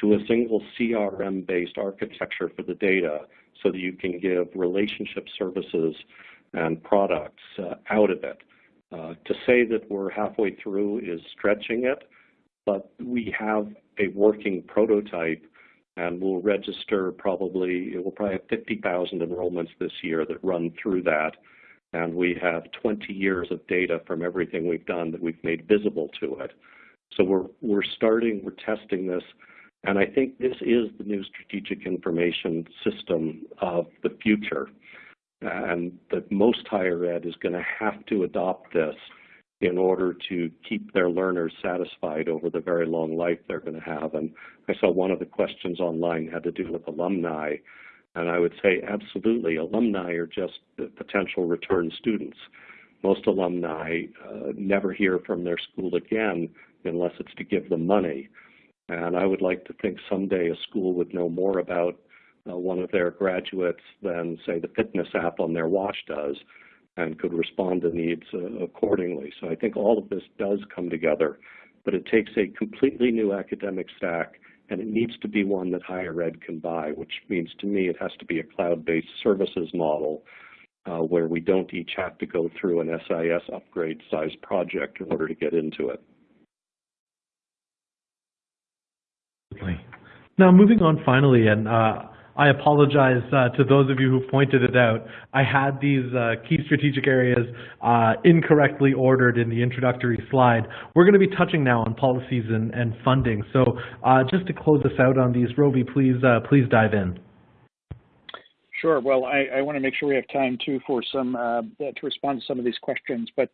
to a single CRM-based architecture for the data so that you can give relationship services and products uh, out of it. Uh, to say that we're halfway through is stretching it, but we have a working prototype and we'll register probably, we'll probably have 50,000 enrollments this year that run through that. And we have 20 years of data from everything we've done that we've made visible to it. So we're, we're starting, we're testing this and I think this is the new strategic information system of the future. And that most higher ed is going to have to adopt this in order to keep their learners satisfied over the very long life they're going to have. And I saw one of the questions online had to do with alumni. And I would say absolutely, alumni are just potential return students. Most alumni uh, never hear from their school again unless it's to give them money. And I would like to think someday a school would know more about uh, one of their graduates than, say, the fitness app on their watch does and could respond to needs uh, accordingly. So I think all of this does come together, but it takes a completely new academic stack and it needs to be one that higher ed can buy, which means to me it has to be a cloud-based services model uh, where we don't each have to go through an SIS upgrade size project in order to get into it. Now, moving on finally, and uh, I apologize uh, to those of you who pointed it out. I had these uh, key strategic areas uh, incorrectly ordered in the introductory slide. We're going to be touching now on policies and, and funding. So uh, just to close us out on these, Rovy, please, uh, please dive in. Sure. Well, I, I, want to make sure we have time too for some to respond to some of these questions. But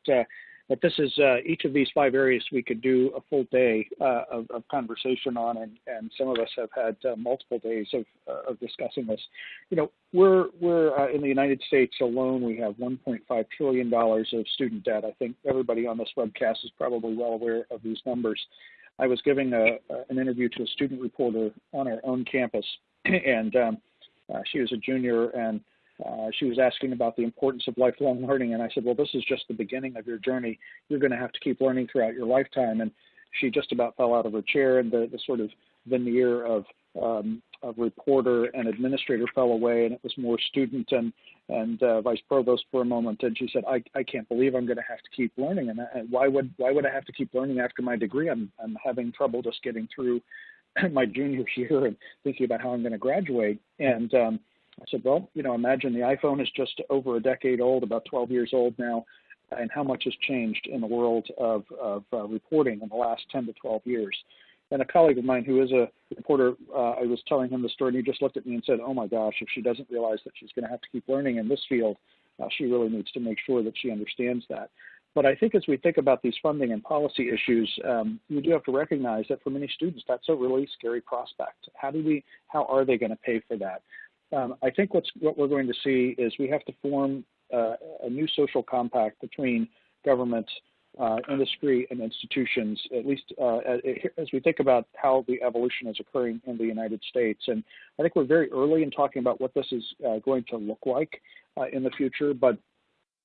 but this is uh, each of these five areas we could do a full day uh, of, of, conversation on, and, and, some of us have had uh, multiple days of, uh, of, discussing this. You know, we're we're uh, in the United States alone. We have 1.5 trillion dollars of student debt. I think everybody on this webcast is probably well aware of these numbers. I was giving a, an interview to a student reporter on our own campus, (clears throat) and um, uh, she was a junior and uh, she was asking about the importance of lifelong learning, and I said, well, this is just the beginning of your journey. You're going to have to keep learning throughout your lifetime. And she just about fell out of her chair, and the, the sort of veneer of, um, of reporter and administrator fell away, and it was more student and and uh, vice provost for a moment. And she said, I, I can't believe I'm going to have to keep learning. And, and why would why would I have to keep learning after my degree? I'm I'm having trouble just getting through (clears throat) my junior year and thinking about how I'm going to graduate. And um, I said, well, you know, imagine the iPhone is just over a decade old, about 12 years old now, and how much has changed in the world of, of uh, reporting in the last 10 to 12 years. And a colleague of mine who is a reporter, uh, I was telling him the story, and he just looked at me and said, oh my gosh, if she doesn't realize that she's going to have to keep learning in this field, uh, she really needs to make sure that she understands that. But I think as we think about these funding and policy issues, um, we do have to recognize that for many students, that's a really scary prospect. How do we, how are they going to pay for that? Um, I think what's, what we're going to see is we have to form uh, a new social compact between government, uh, industry, and institutions, at least uh, as we think about how the evolution is occurring in the United States. And I think we're very early in talking about what this is uh, going to look like uh, in the future, but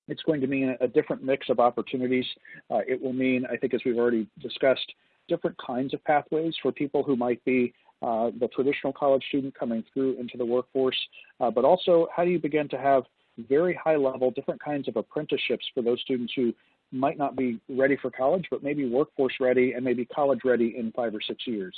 it's going to mean a different mix of opportunities. Uh, it will mean, I think, as we've already discussed, different kinds of pathways for people who might be uh, the traditional college student coming through into the workforce, uh, but also how do you begin to have very high level, different kinds of apprenticeships for those students who might not be ready for college, but maybe workforce ready and maybe college ready in five or six years.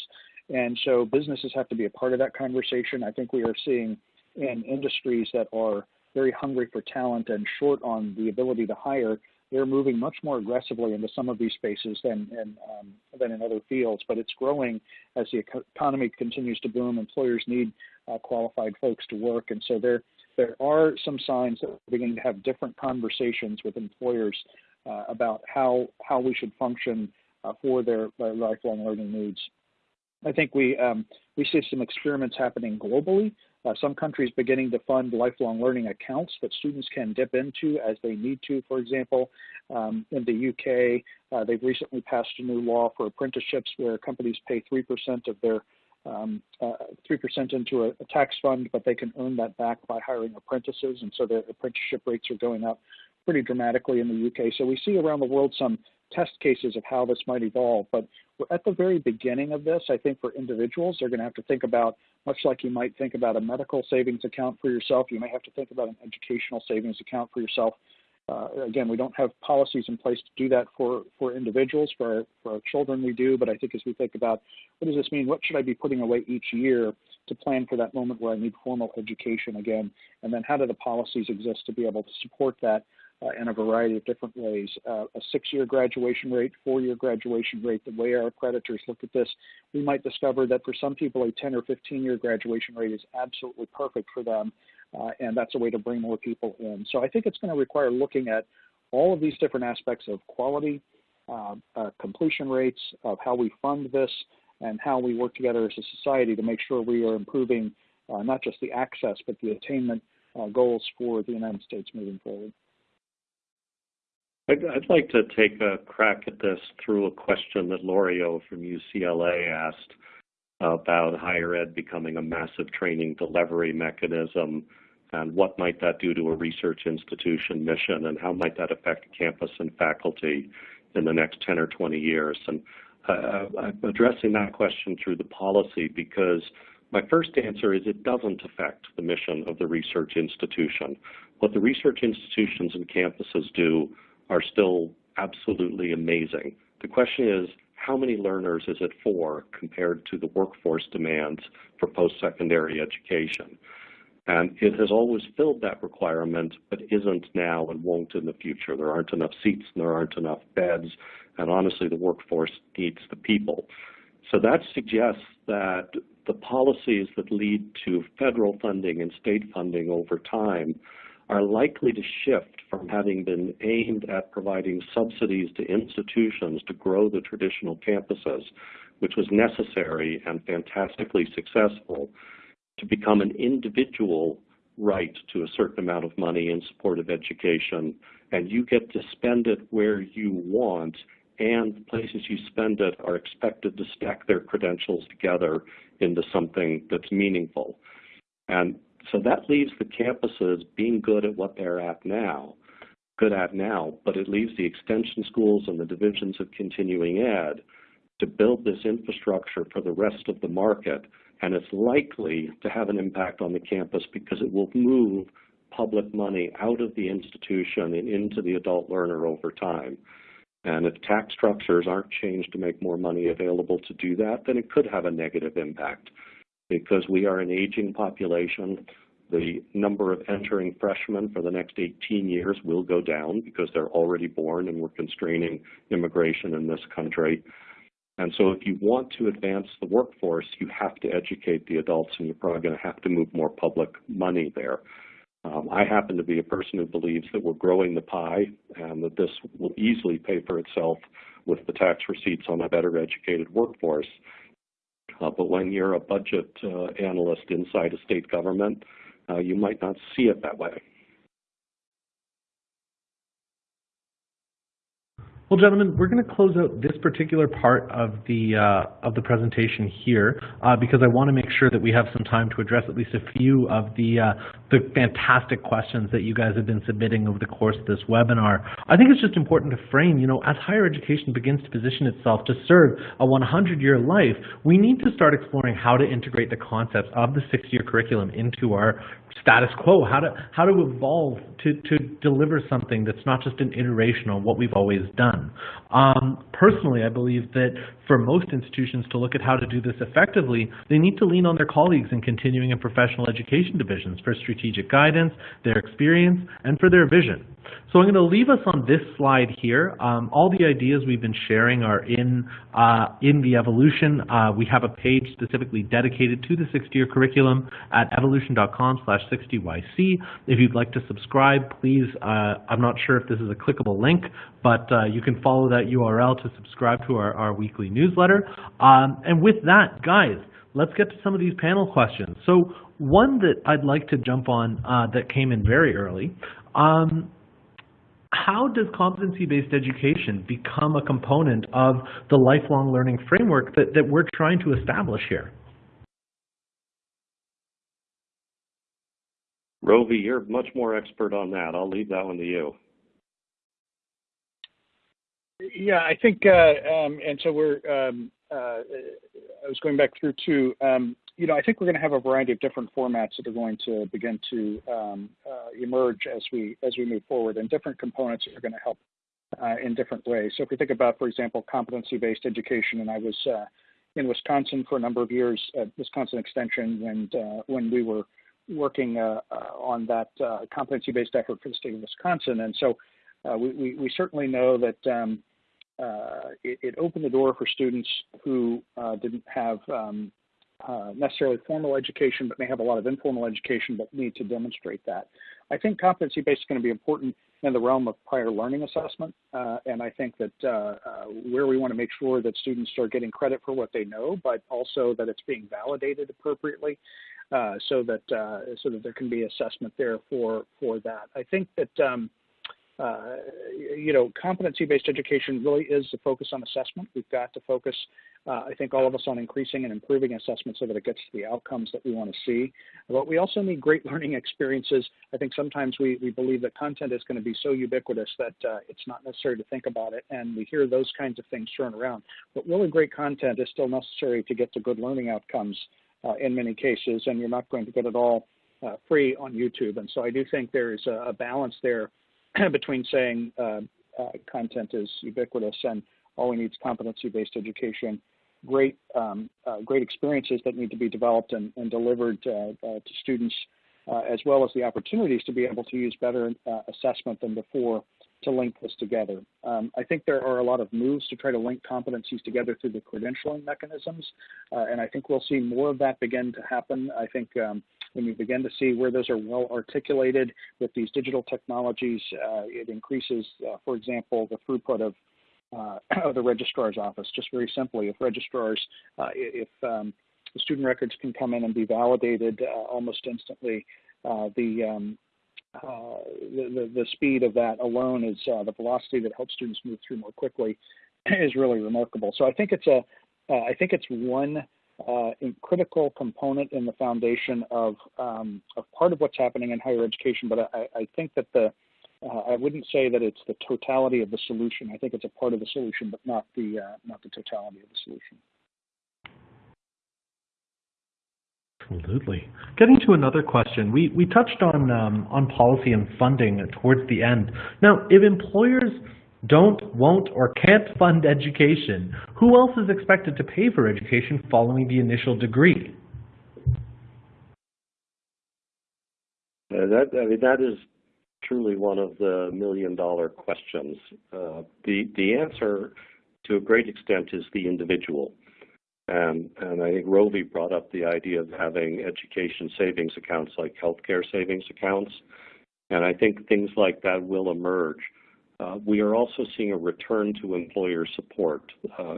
And so businesses have to be a part of that conversation. I think we are seeing in industries that are very hungry for talent and short on the ability to hire, they're moving much more aggressively into some of these spaces than in, um, than in other fields. But it's growing as the economy continues to boom. Employers need uh, qualified folks to work, and so there there are some signs that we're beginning to have different conversations with employers uh, about how how we should function uh, for their, their lifelong learning needs. I think we um, we see some experiments happening globally. Uh, some countries beginning to fund lifelong learning accounts that students can dip into as they need to. For example, um, in the UK, uh, they've recently passed a new law for apprenticeships where companies pay 3% of their 3% um, uh, into a, a, tax fund, but they can earn that back by hiring apprentices, and so their apprenticeship rates are going up pretty dramatically in the UK. So we see around the world some test cases of how this might evolve. But we're at the very beginning of this. I think for individuals, they're going to have to think about, much like you might think about a medical savings account for yourself, you may have to think about an educational savings account for yourself. Uh, again, we don't have policies in place to do that for, for individuals. For our, for our children, we do. But I think as we think about what does this mean, what should I be putting away each year to plan for that moment where I need formal education again? And then how do the policies exist to be able to support that in a variety of different ways. Uh, a six-year graduation rate, four-year graduation rate, the way our creditors look at this, we might discover that for some people a 10 or 15-year graduation rate is absolutely perfect for them, uh, and that's a way to bring more people in. So I think it's going to require looking at all of these different aspects of quality, uh, uh, completion rates, of how we fund this, and how we work together as a society to make sure we are improving uh, not just the access, but the attainment goals for the United States moving forward. I'd, I'd like to take a crack at this through a question that Lorio from UCLA asked about higher ed becoming a massive training delivery mechanism and what might that do to a research institution mission and how might that affect campus and faculty in the next 10 or 20 years. And uh, I'm addressing that question through the policy because my first answer is it doesn't affect the mission of the research institution. What the research institutions and campuses do are still absolutely amazing. The question is, how many learners is it for compared to the workforce demands for post-secondary education? And it has always filled that requirement, but isn't now and won't in the future. There aren't enough seats and there aren't enough beds, and honestly, the workforce needs the people. So that suggests that the policies that lead to federal funding and state funding over time are likely to shift from having been aimed at providing subsidies to institutions to grow the traditional campuses, which was necessary and fantastically successful, to become an individual right to a certain amount of money in support of education, and you get to spend it where you want, and the places you spend it are expected to stack their credentials together into something that's meaningful. And so that leaves the campuses being good at what they're at now, good at now, but it leaves the extension schools and the divisions of continuing ed to build this infrastructure for the rest of the market, and it's likely to have an impact on the campus because it will move public money out of the institution and into the adult learner over time. And if tax structures aren't changed to make more money available to do that, then it could have a negative impact because we are an aging population. The number of entering freshmen for the next 18 years will go down because they're already born and we're constraining immigration in this country. And so if you want to advance the workforce, you have to educate the adults and you're probably going to have to move more public money there. Um, I happen to be a person who believes that we're growing the pie and that this will easily pay for itself with the tax receipts on a better educated workforce. Uh, but when you're a budget uh, analyst inside a state government, uh, you might not see it that way. Well, gentlemen, we're going to close out this particular part of the uh, of the presentation here uh, because I want to make sure that we have some time to address at least a few of the uh, the fantastic questions that you guys have been submitting over the course of this webinar. I think it's just important to frame, you know, as higher education begins to position itself to serve a 100-year life, we need to start exploring how to integrate the concepts of the six-year curriculum into our status quo, how to how to evolve to to deliver something that's not just an iteration on what we've always done. Um, personally, I believe that for most institutions to look at how to do this effectively, they need to lean on their colleagues in continuing and professional education divisions for strategic guidance, their experience, and for their vision. So I'm going to leave us on this slide here. Um, all the ideas we've been sharing are in uh, in the EvoLLLution. Uh, we have a page specifically dedicated to the 60-year curriculum at evolllution.com slash 60YC. If you'd like to subscribe, please, uh, I'm not sure if this is a clickable link, but uh, you can follow that URL to subscribe to our, our weekly newsletter. Um, and with that, guys, let's get to some of these panel questions. So one that I'd like to jump on uh, that came in very early, um, how does competency-based education become a component of the lifelong learning framework that, that we're trying to establish here? Rovy, you're much more expert on that. I'll leave that one to you. Yeah, I think, uh, um, and so we're, um, uh, I was going back through to um, you know, I think we're going to have a variety of different formats that are going to begin to um, uh, emerge as we as we move forward, and different components are going to help uh, in different ways. So if we think about, for example, competency-based education, and I was uh, in Wisconsin for a number of years at Wisconsin Extension, and uh, when we were working uh, uh, on that competency-based effort for the state of Wisconsin, and so we, we, we certainly know that. Um, it, it, opened the door for students who didn't have um, uh, necessarily formal education, but may have a lot of informal education, but need to demonstrate that. I think competency-based is going to be important in the realm of prior learning assessment, uh, and I think that uh, uh, where we want to make sure that students are getting credit for what they know, but also that it's being validated appropriately, uh, so that so that there can be assessment there for for that. I think that. Um, uh, you know, competency-based education really is the focus on assessment. We've got to focus, uh, I think, all of us on increasing and improving assessment so that it gets to the outcomes that we want to see. But we also need great (laughs) learning experiences. I think sometimes we, we believe that content is going to be so ubiquitous that uh, it's not necessary to think about it, and we hear those kinds of things thrown around. But really great content is still necessary to get to good learning outcomes uh, in many cases, and you're not going to get it all uh, free on YouTube. And so I do think there is a, a balance there (clears throat) between saying uh, uh, content is ubiquitous and all we need is competency-based education, great um, uh, great experiences that need to be developed and, and delivered uh, uh, to students, uh, as well as the opportunities to be able to use better assessment than before to link this together. Um, I think there are a lot of moves to try to link competencies together through the credentialing mechanisms, and I think we'll see more of that begin to happen. I think um, when you begin to see where those are well articulated with these digital technologies, uh, it increases, uh, for example, the throughput of, uh, (clears throat) of the registrar's office. Just very simply, if registrars, uh, if um, the student records can come in and be validated uh, almost instantly, uh, the, um, the, the, the speed of that alone is the velocity that helps students move through more quickly (clears throat) is really remarkable. So I think it's a I think it's one uh, critical component in the foundation of, um, of part of what's happening in higher education, but I, I think that the uh, I wouldn't say that it's the totality of the solution. I think it's a part of the solution, but not the uh, not the totality of the solution. Absolutely. Getting to another question, we we touched on um, on policy and funding towards the end. Now, if employers don't, won't, or can't fund education, who else is expected to pay for education following the initial degree? Uh, that, I mean, that is truly one of the million dollar questions. Uh, the, the answer to a great extent is the individual. And, and I think Rovy brought up the idea of having education savings accounts like healthcare savings accounts. And I think things like that will emerge. Uh, we are also seeing a return to employer support. Uh,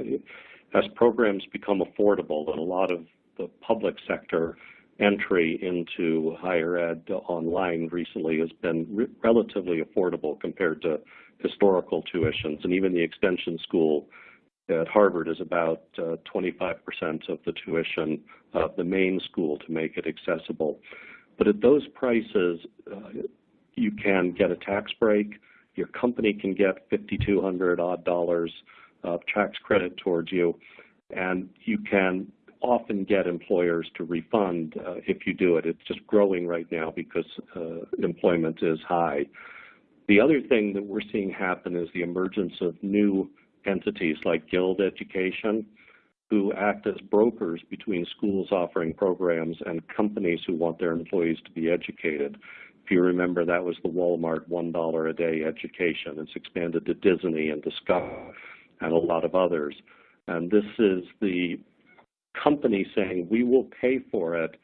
as programs become affordable, and a lot of the public sector entry into higher ed online recently has been re relatively affordable compared to historical tuitions. And even the extension school at Harvard is about 25% uh, of the tuition of the main school to make it accessible. But at those prices, uh, you can get a tax break your company can get 5,200 odd dollars of tax credit towards you, and you can often get employers to refund uh, if you do it. It's just growing right now because uh, employment is high. The other thing that we're seeing happen is the emergence of new entities like Guild Education, who act as brokers between schools offering programs and companies who want their employees to be educated. You remember, that was the Walmart $1 a day education. It's expanded to Disney and Discover and a lot of others. And this is the company saying, we will pay for it,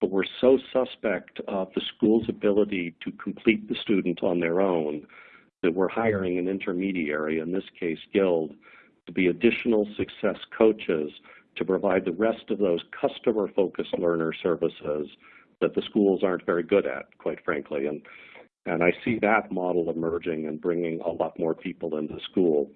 but we're so suspect of the school's ability to complete the student on their own that we're hiring an intermediary, in this case Guild, to be additional success coaches to provide the rest of those customer-focused learner services that the schools aren't very good at, quite frankly. And, and I see that model emerging and bringing a lot more people into school.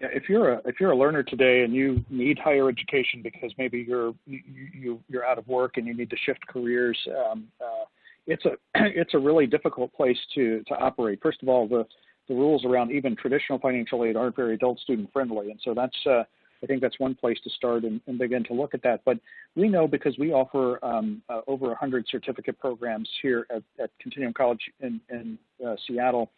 Yeah, if you're a if you're a learner today and you need higher education because maybe you're you, you you're out of work and you need to shift careers, um, uh, it's a (clears throat) it's a really difficult place to to operate. First of all, the the rules around even traditional financial aid aren't very adult student friendly, and so that's uh, I think that's one place to start and, and, begin to look at that. But we know because we offer um, uh, over 100 certificate programs here at, at Continuum College in, in uh, Seattle,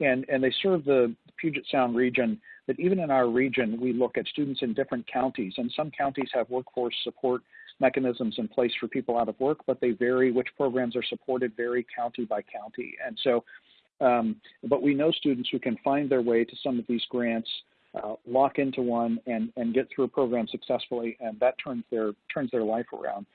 and, and they serve the Puget Sound region, that even in our region, we look at students in different counties, and some counties have workforce support mechanisms in place for people out of work, but they vary, which programs are supported vary county by county. And so, um, but we know students who can find their way to some of these grants, uh, lock into one and, and get through a program successfully, and that turns their, turns their life around.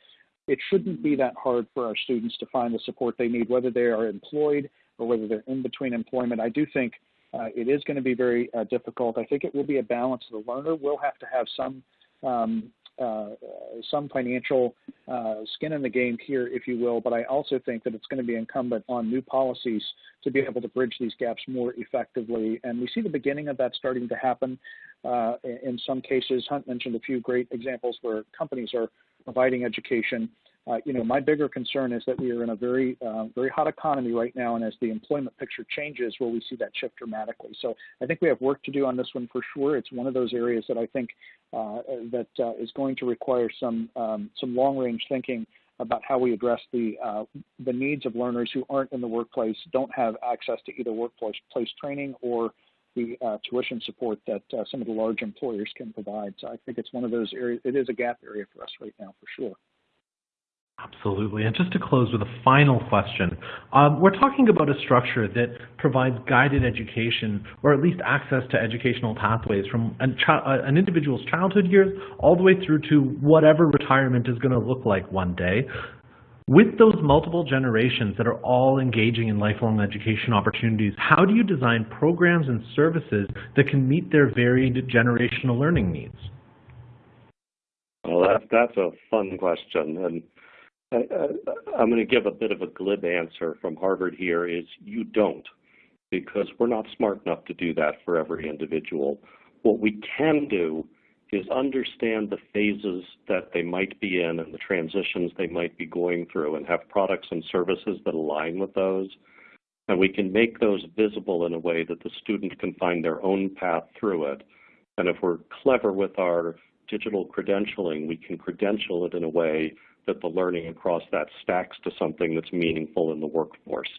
It shouldn't be that hard for our students to find the support they need, whether they are employed or whether they're in between employment. I do think uh, it is going to be very uh, difficult. I think it will be a balance. The learner will have to have some um, some financial uh, skin in the game here, if you will, but I also think that it's going to be incumbent on new policies to be able to bridge these gaps more effectively. And we see the beginning of that starting to happen uh, in some cases. Hunt mentioned a few great examples where companies are providing education uh, you know, my bigger concern is that we are in a very, uh, very hot economy right now, and as the employment picture changes, will we see that shift dramatically? So I think we have work to do on this one for sure. It's one of those areas that I think uh, that uh, is going to require some um, some long-range thinking about how we address the uh, the needs of learners who aren't in the workplace, don't have access to either workplace place training or the uh, tuition support that uh, some of the large employers can provide. So I think it's one of those areas. It is a gap area for us right now, for sure. Absolutely. And just to close with a final question, um, we're talking about a structure that provides guided education or at least access to educational pathways from an, uh, an individual's childhood years all the way through to whatever retirement is going to look like one day. With those multiple generations that are all engaging in lifelong education opportunities, how do you design programs and services that can meet their varied generational learning needs? Well, that's, that's a fun question. And I, am going to give a bit of a glib answer from Harvard here is you don't because we're not smart enough to do that for every individual. What we can do is understand the phases that they might be in and the transitions they might be going through and have products and services that align with those. And we can make those visible in a way that the student can find their own path through it. And if we're clever with our digital credentialing, we can credential it in a way that the learning across that stacks to something that's meaningful in the workforce.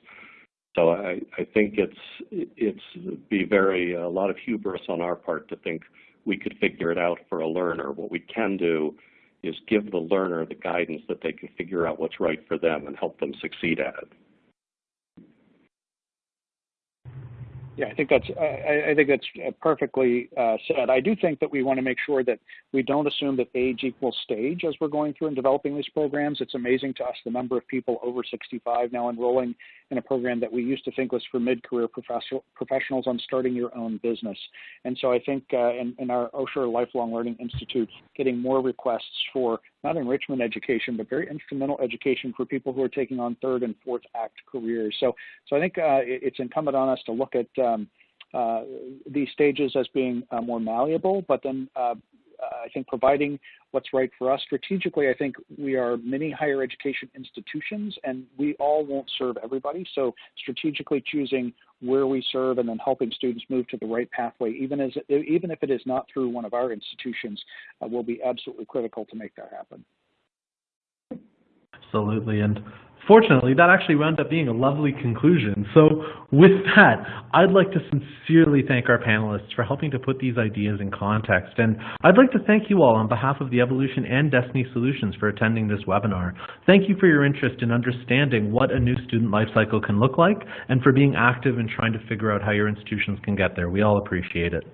So I, I think it's it's be very a lot of hubris on our part to think we could figure it out for a learner. What we can do is give the learner the guidance that they can figure out what's right for them and help them succeed at it. Yeah, I think that's I, I think that's uh, perfectly uh, said. I do think that we want to make sure that we don't assume that age equals stage as we're going through and developing these programs. It's amazing to us the number of people over 65 now enrolling in a program that we used to think was for mid-career professional, professionals on starting your own business. And so I think uh, in, in our Osher Lifelong Learning Institute, getting more requests for not enrichment education, but very instrumental education for people who are taking on third and fourth act careers. So, so I think uh, it's incumbent on us to look at um, uh, these stages as being uh, more malleable, but then uh, I think providing what's right for us. Strategically, I think we are many higher education institutions and we all won't serve everybody. So strategically choosing where we serve and then helping students move to the right pathway, even, as, even if it is not through one of our institutions, uh, will be absolutely critical to make that happen. Absolutely. And fortunately, that actually wound up being a lovely conclusion. So with that, I'd like to sincerely thank our panelists for helping to put these ideas in context. And I'd like to thank you all on behalf of the EvoLLLution and Destiny Solutions for attending this webinar. Thank you for your interest in understanding what a new student lifecycle can look like and for being active in trying to figure out how your institutions can get there. We all appreciate it.